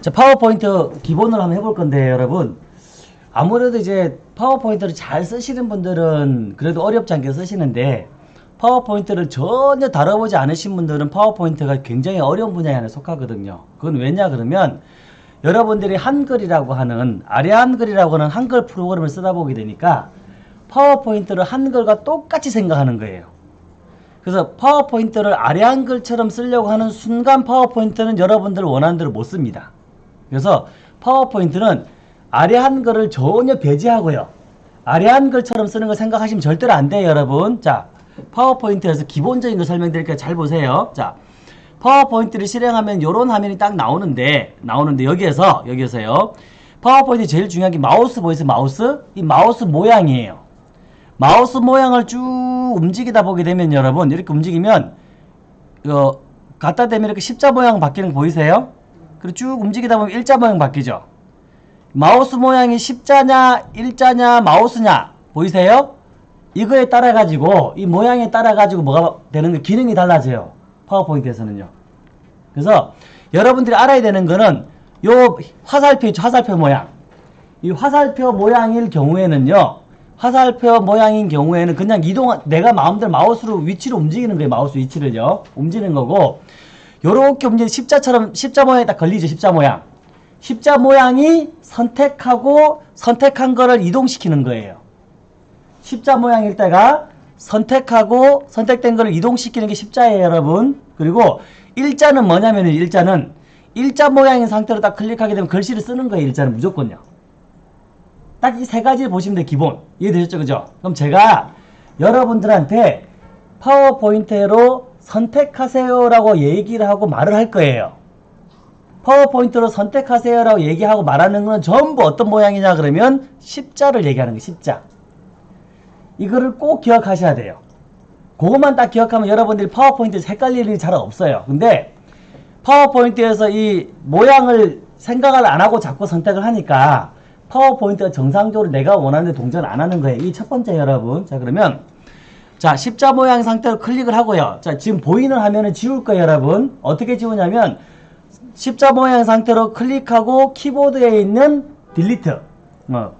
자, 파워포인트 기본으로 한번 해볼 건데, 여러분. 아무래도 이제 파워포인트를 잘 쓰시는 분들은 그래도 어렵지 않게 쓰시는데, 파워포인트를 전혀 다뤄보지 않으신 분들은 파워포인트가 굉장히 어려운 분야에 안에 속하거든요. 그건 왜냐 그러면 여러분들이 한글이라고 하는 아래 한글이라고 하는 한글 프로그램을 쓰다 보게 되니까 파워포인트를 한글과 똑같이 생각하는 거예요. 그래서 파워포인트를 아래 한글처럼 쓰려고 하는 순간 파워포인트는 여러분들 원하는 대로 못 씁니다. 그래서 파워포인트는 아래 한글을 전혀 배제하고요. 아래 한글처럼 쓰는 거 생각하시면 절대로 안 돼요, 여러분. 자, 파워포인트에서 기본적인 거 설명드릴게요. 잘 보세요. 자, 파워포인트를 실행하면 이런 화면이 딱 나오는데 나오는데 여기에서 여기에서요. 파워포인트 제일 중요한 게 마우스 보이세요? 마우스? 이 마우스 모양이에요. 마우스 모양을 쭉 움직이다 보게 되면 여러분 이렇게 움직이면 이거 갖다 대면 이렇게 십자 모양 바뀌는 거 보이세요? 그리고 쭉 움직이다 보면 일자 모양 바뀌죠. 마우스 모양이 십자냐 일자냐 마우스냐 보이세요? 이거에 따라 가지고 이 모양에 따라 가지고 뭐가 되는 거 기능이 달라져요. 파워포인트에서는요. 그래서 여러분들이 알아야 되는 거는 요 화살표? 화살표 모양. 이 화살표 모양일 경우에는요. 화살표 모양인 경우에는 그냥 이동 내가 마음대로 마우스로 위치로 움직이는 거예요. 마우스 위치를요. 움직이는 거고 요렇게 움직이는 십자처럼 십자 모양이 딱 걸리죠. 십자 모양. 십자 모양이 선택하고 선택한 거를 이동시키는 거예요. 십자 모양일 때가 선택하고 선택된 거를 이동시키는 게 십자예요, 여러분. 그리고 일자는 뭐냐면 일자는 일자 모양인 상태로 딱 클릭하게 되면 글씨를 쓰는 거예요, 일자는 무조건요. 딱 이 세 가지를 보시면 돼요, 기본. 이해되셨죠, 그죠? 그럼 제가 여러분들한테 파워포인트로 선택하세요 라고 얘기를 하고 말을 할 거예요. 파워포인트로 선택하세요 라고 얘기하고 말하는 건 전부 어떤 모양이냐 그러면 십자를 얘기하는 거예요, 십자. 이거를 꼭 기억하셔야 돼요. 그것만 딱 기억하면 여러분들이 파워포인트에서 헷갈릴 일이 잘 없어요. 근데 파워포인트에서 이 모양을 생각을 안 하고 자꾸 선택을 하니까 파워포인트가 정상적으로 내가 원하는 동작을 안 하는 거예요. 이 첫 번째 여러분. 자 그러면 자 십자 모양 상태로 클릭을 하고요. 자 지금 보이는 화면을 지울 거예요 여러분. 어떻게 지우냐면 십자 모양 상태로 클릭하고 키보드에 있는 delete 어,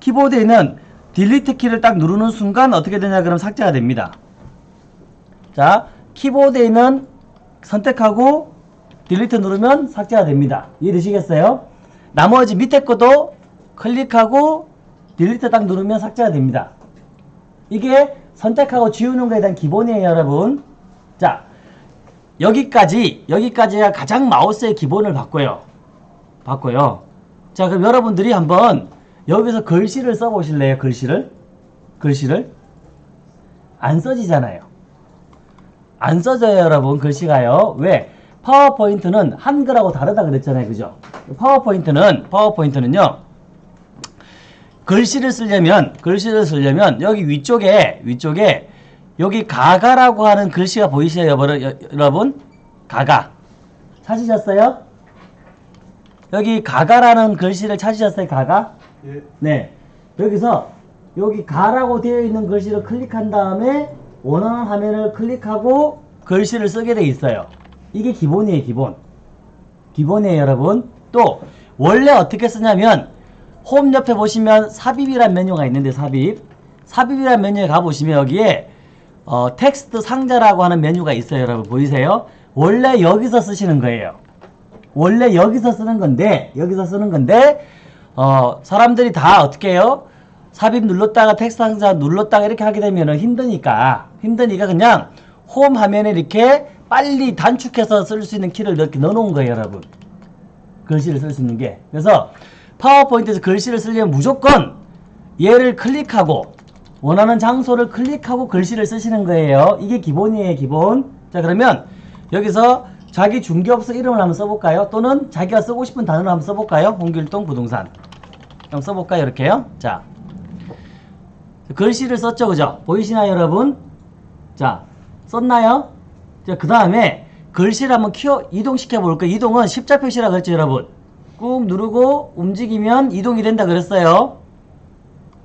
키보드에 있는 delete 키를 딱 누르는 순간 어떻게 되냐 그럼 삭제가 됩니다. 자 키보드에 있는 선택하고 delete 누르면 삭제가 됩니다. 이해되시겠어요? 나머지 밑에 것도 클릭하고 딜리트 딱 누르면 삭제가 됩니다. 이게 선택하고 지우는 거에 대한 기본이에요 여러분. 자 여기까지 여기까지가 가장 마우스의 기본을 바꿔요. 바꿔요. 자 그럼 여러분들이 한번 여기서 글씨를 써보실래요? 글씨를? 글씨를? 안 써지잖아요. 안 써져요, 여러분. 글씨가요. 왜? 파워포인트는 한글하고 다르다 그랬잖아요. 그죠? 파워포인트는, 파워포인트는요. 글씨를 쓰려면, 글씨를 쓰려면 여기 위쪽에, 위쪽에 여기 가가라고 하는 글씨가 보이세요, 여러분? 가가. 찾으셨어요? 여기 가가라는 글씨를 찾으셨어요, 가가? 예. 네. 여기서 여기 가라고 되어 있는 글씨를 클릭한 다음에 원하는 화면을 클릭하고 글씨를 쓰게 돼 있어요. 이게 기본이에요, 기본. 기본이에요, 여러분. 또 원래 어떻게 쓰냐면 홈 옆에 보시면 삽입이란 메뉴가 있는데 삽입. 삽입이란 메뉴에 가보시면 여기에 어, 텍스트 상자라고 하는 메뉴가 있어요, 여러분. 보이세요? 원래 여기서 쓰시는 거예요. 원래 여기서 쓰는 건데, 여기서 쓰는 건데, 어, 사람들이 다 어떻게 해요? 삽입 눌렀다가 텍스트 상자 눌렀다가 이렇게 하게 되면 힘드니까, 힘드니까 그냥 홈 화면에 이렇게 빨리 단축해서 쓸 수 있는 키를 이렇게 넣어놓은 거예요, 여러분. 글씨를 쓸 수 있는 게. 그래서 파워포인트에서 글씨를 쓰려면 무조건 얘를 클릭하고 원하는 장소를 클릭하고 글씨를 쓰시는 거예요. 이게 기본이에요, 기본. 자, 그러면 여기서 자기 중개업소 이름을 한번 써볼까요? 또는 자기가 쓰고 싶은 단어를 한번 써볼까요? 홍길동 부동산. 한번 써볼까요? 이렇게요. 자, 글씨를 썼죠, 그죠? 보이시나요, 여러분? 자, 썼나요? 자, 그 다음에 글씨를 한번 키워 이동시켜 볼까요? 이동은 십자 표시라 그랬죠, 여러분? 꾹 누르고 움직이면 이동이 된다 그랬어요.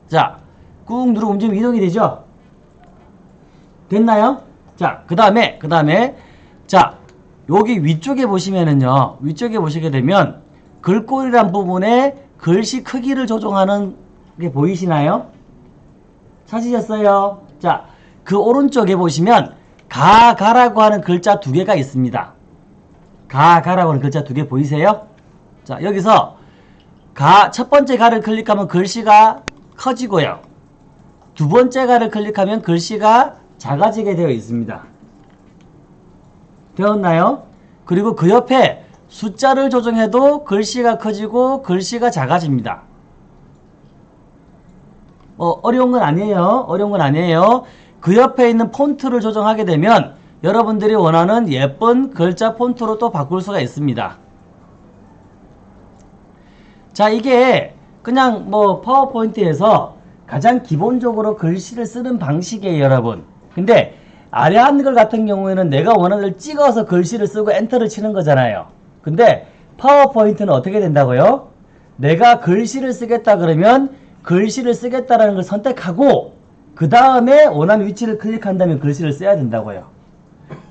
자, 꾹 누르고 움직이면 이동이 되죠? 됐나요? 자, 그 다음에, 그 다음에, 자, 여기 위쪽에 보시면은요, 위쪽에 보시게 되면, 글꼴이란 부분에 글씨 크기를 조정하는 게 보이시나요? 찾으셨어요? 자, 그 오른쪽에 보시면 가, 가라고 하는 글자 두 개가 있습니다. 가, 가라고 하는 글자 두 개 보이세요? 자, 여기서 가, 첫 번째 가를 클릭하면 글씨가 커지고요. 두 번째 가를 클릭하면 글씨가 작아지게 되어 있습니다. 되었나요? 그리고 그 옆에 숫자를 조정해도 글씨가 커지고 글씨가 작아집니다. 어, 어려운 건 아니에요. 어려운 건 아니에요. 그 옆에 있는 폰트를 조정하게 되면 여러분들이 원하는 예쁜 글자 폰트로 또 바꿀 수가 있습니다. 자, 이게 그냥 뭐 파워포인트에서 가장 기본적으로 글씨를 쓰는 방식이에요, 여러분. 근데 아래 한글 같은 경우에는 내가 원하는 걸 찍어서 글씨를 쓰고 엔터를 치는 거잖아요. 근데 파워포인트는 어떻게 된다고요? 내가 글씨를 쓰겠다 그러면 글씨를 쓰겠다라는 걸 선택하고 그 다음에 원하는 위치를 클릭한다면 글씨를 써야 된다고요.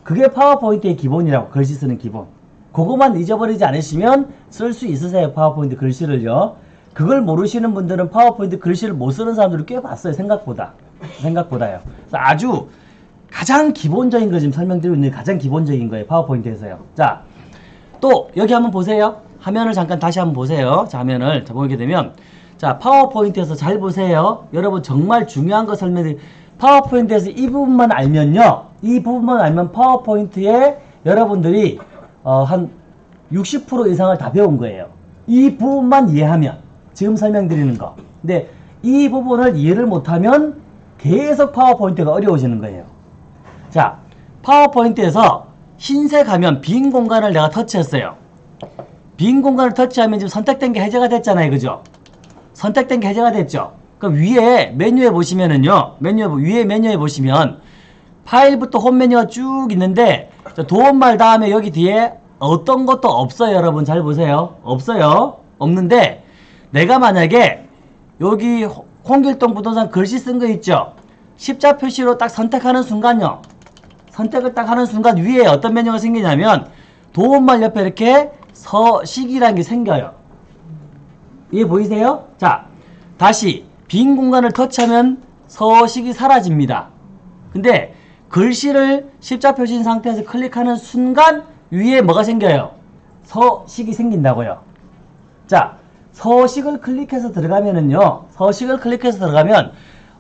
그게 파워포인트의 기본이라고 글씨 쓰는 기본. 그거만 잊어버리지 않으시면 쓸 수 있으세요 파워포인트 글씨를요. 그걸 모르시는 분들은 파워포인트 글씨를 못 쓰는 사람들을 꽤 봤어요 생각보다. 생각보다요. 아주 가장 기본적인 거 지금 설명드리고 있는 게 가장 기본적인 거예요 파워포인트에서요. 자, 또 여기 한번 보세요. 화면을 잠깐 다시 한번 보세요. 자, 화면을 자, 보게 되면 자, 파워포인트에서 잘 보세요. 여러분 정말 중요한 거 설명드리 파워포인트에서 이 부분만 알면요. 이 부분만 알면 파워포인트에 여러분들이 어, 한 60% 이상을 다 배운 거예요. 이 부분만 이해하면 지금 설명드리는 거. 근데 이 부분을 이해를 못하면 계속 파워포인트가 어려워지는 거예요. 자, 파워포인트에서 흰색 하면 빈 공간을 내가 터치했어요. 빈 공간을 터치하면 지금 선택된 게 해제가 됐잖아요. 그죠? 선택된 게 해제가 됐죠. 그럼 위에 메뉴에 보시면은요. 메뉴에 위에 메뉴에 보시면 파일부터 홈 메뉴가 쭉 있는데 도움말 다음에 여기 뒤에 어떤 것도 없어요. 여러분 잘 보세요. 없어요. 없는데 내가 만약에 여기 홍길동 부동산 글씨 쓴 거 있죠. 십자 표시로 딱 선택하는 순간요. 선택을 딱 하는 순간 위에 어떤 메뉴가 생기냐면 도움말 옆에 이렇게 서식이라는 게 생겨요. 이해 보이세요? 자, 다시 빈 공간을 터치하면 서식이 사라집니다. 근데 글씨를 십자 표시인 상태에서 클릭하는 순간 위에 뭐가 생겨요? 서식이 생긴다고요. 자, 서식을 클릭해서 들어가면은요. 서식을 클릭해서 들어가면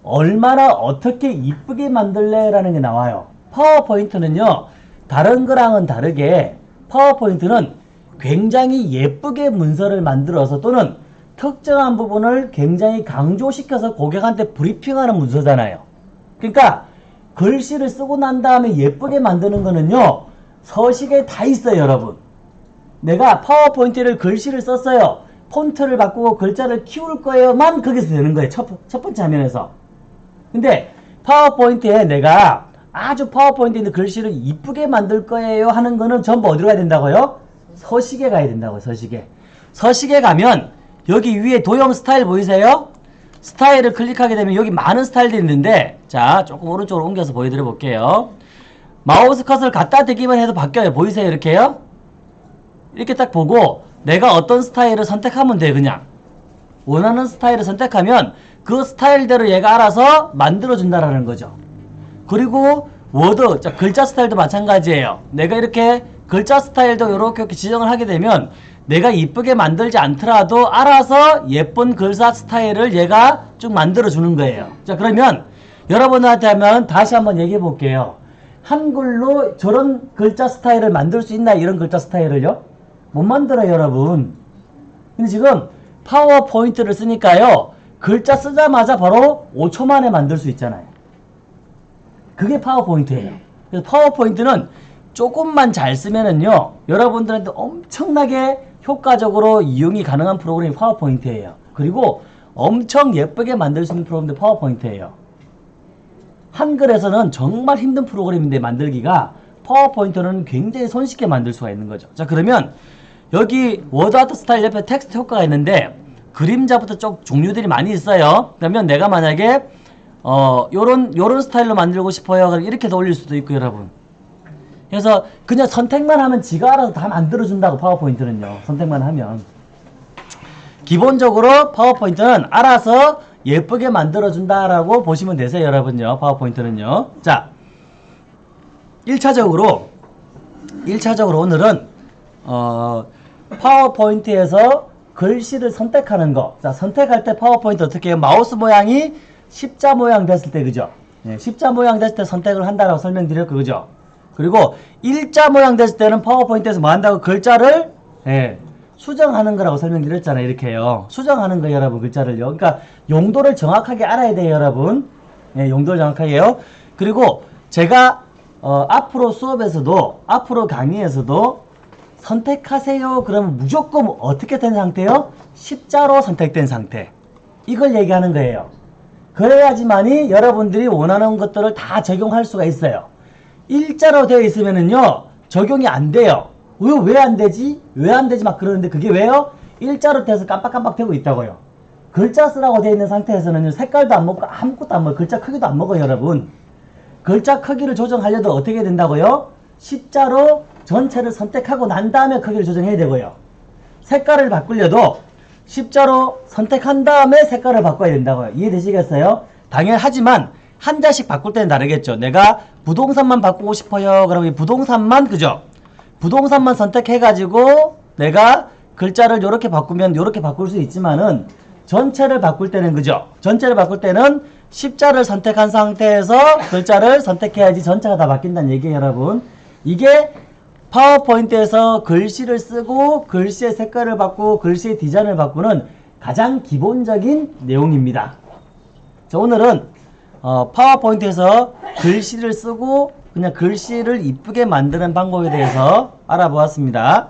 얼마나 어떻게 이쁘게 만들래라는 게 나와요. 파워포인트는요. 다른 거랑은 다르게 파워포인트는 굉장히 예쁘게 문서를 만들어서 또는 특정한 부분을 굉장히 강조시켜서 고객한테 브리핑하는 문서잖아요. 그러니까 글씨를 쓰고 난 다음에 예쁘게 만드는 거는요. 서식에 다 있어요, 여러분. 내가 파워포인트를 글씨를 썼어요. 폰트를 바꾸고 글자를 키울 거예요만 거기서 되는 거예요. 첫, 첫 번째 화면에서. 근데 파워포인트에 내가 아주 파워포인트에 글씨를 이쁘게 만들 거예요 하는 거는 전부 어디로 가야 된다고요? 서식에 가야 된다고요. 서식에. 서식에 가면 여기 위에 도형 스타일 보이세요? 스타일을 클릭하게 되면 여기 많은 스타일들이 있는데 자 조금 오른쪽으로 옮겨서 보여드려 볼게요. 마우스 커서를 갖다 대기만 해도 바뀌어요. 보이세요? 이렇게요? 이렇게 딱 보고 내가 어떤 스타일을 선택하면 돼 그냥 원하는 스타일을 선택하면 그 스타일대로 얘가 알아서 만들어준다라는 거죠. 그리고 워드, 자, 글자 스타일도 마찬가지예요. 내가 이렇게 글자 스타일도 이렇게, 이렇게 지정을 하게 되면 내가 이쁘게 만들지 않더라도 알아서 예쁜 글자 스타일을 얘가 쭉 만들어 주는 거예요. 자, 그러면 여러분한테 하면 다시 한번 얘기해 볼게요. 한글로 저런 글자 스타일을 만들 수 있나 이런 글자 스타일을요? 못 만들어요, 여러분. 근데 지금 파워포인트를 쓰니까요. 글자 쓰자마자 바로 5초 만에 만들 수 있잖아요. 그게 파워포인트예요. 그래서 파워포인트는 조금만 잘 쓰면은요. 여러분들한테 엄청나게 효과적으로 이용이 가능한 프로그램이 파워포인트예요. 그리고 엄청 예쁘게 만들 수 있는 프로그램도 파워포인트예요. 한글에서는 정말 힘든 프로그램인데 만들기가 파워포인트는 굉장히 손쉽게 만들 수가 있는 거죠. 자 그러면 여기 워드아트 스타일 옆에 텍스트 효과가 있는데 그림자부터 쭉 종류들이 많이 있어요. 그러면 내가 만약에 어 요런 요런 스타일로 만들고 싶어요. 그럼 이렇게도 올릴 수도 있고 여러분. 그래서 그냥 선택만 하면 지가 알아서 다 만들어 준다고 파워포인트는요. 선택만 하면. 기본적으로 파워포인트는 알아서 예쁘게 만들어준다라고 보시면 되세요, 여러분요. 파워포인트는요. 자, 1차적으로, 1차적으로 오늘은, 어, 파워포인트에서 글씨를 선택하는 거. 자, 선택할 때 파워포인트 어떻게 해요? 마우스 모양이 십자 모양 됐을 때, 그죠? 네, 십자 모양 됐을 때 선택을 한다라고 설명드렸고, 그죠? 그리고 일자 모양 됐을 때는 파워포인트에서 뭐 한다고 글자를, 예, 수정하는 거라고 설명드렸잖아요. 이렇게요. 수정하는 거예요, 여러분. 글자를요. 그러니까 용도를 정확하게 알아야 돼요, 여러분. 예, 용도를 정확하게요. 그리고 제가 어, 앞으로 수업에서도 앞으로 강의에서도 선택하세요. 그러면 무조건 어떻게 된 상태요? 십자로 선택된 상태. 이걸 얘기하는 거예요. 그래야지만이 여러분들이 원하는 것들을 다 적용할 수가 있어요. 일자로 되어 있으면은요, 적용이 안 돼요. 왜 안 되지? 왜 안 되지? 막 그러는데 그게 왜요? 일자로 돼서 깜빡깜빡 되고 있다고요. 글자 쓰라고 되어 있는 상태에서는 색깔도 안 먹고 아무것도 안 먹어요. 글자 크기도 안 먹어요, 여러분. 글자 크기를 조정하려도 어떻게 된다고요? 십자로 전체를 선택하고 난 다음에 크기를 조정해야 되고요. 색깔을 바꾸려도 십자로 선택한 다음에 색깔을 바꿔야 된다고요. 이해되시겠어요? 당연하지만 한 자씩 바꿀 때는 다르겠죠. 내가 부동산만 바꾸고 싶어요. 그러면 이 부동산만 그죠? 부동산만 선택해가지고 내가 글자를 이렇게 바꾸면 이렇게 바꿀 수 있지만은 전체를 바꿀 때는 그죠? 전체를 바꿀 때는 십자를 선택한 상태에서 글자를 선택해야지 전체가 다 바뀐다는 얘기예요, 여러분. 이게 파워포인트에서 글씨를 쓰고 글씨의 색깔을 바꾸고 글씨의 디자인을 바꾸는 가장 기본적인 내용입니다. 자, 오늘은 어, 파워포인트에서 글씨를 쓰고 그냥 글씨를 이쁘게 만드는 방법에 대해서 알아보았습니다.